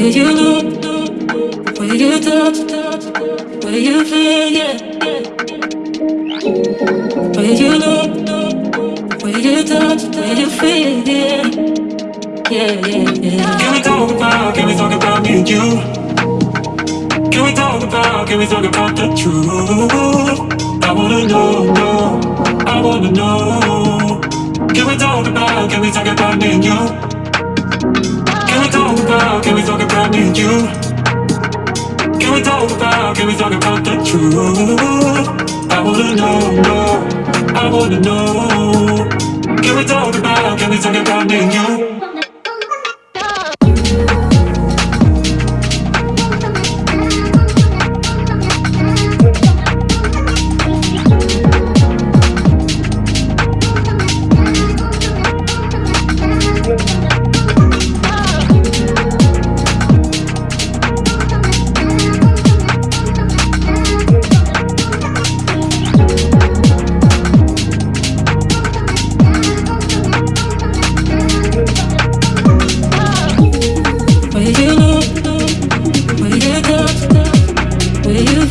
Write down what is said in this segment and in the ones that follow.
Where you look, where you touch, where you feel, yeah. Where you look, where you touch, where you feel, yeah. Yeah, yeah, yeah. Can we talk about, can we talk about me and you? Can we talk about, can we talk about the truth? I wanna know, know, I wanna know. Can we talk about, can we talk about me and you? You? Can we talk about, can we talk about the truth? I wanna know, know, I wanna know. Can we talk about, can we talk about me and you?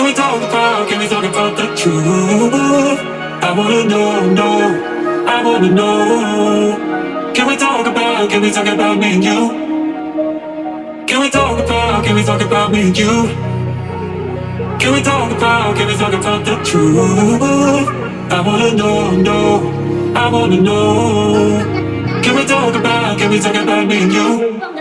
Can we talk about, can we talk about the truth? I wanna know, know, I wanna know. Can we talk about, can we talk about me and you? Can we talk about, can we talk about me and you? Can we talk about, can we talk about the truth? I wanna know, know, I wanna know. Can we talk about, can we talk about me and you?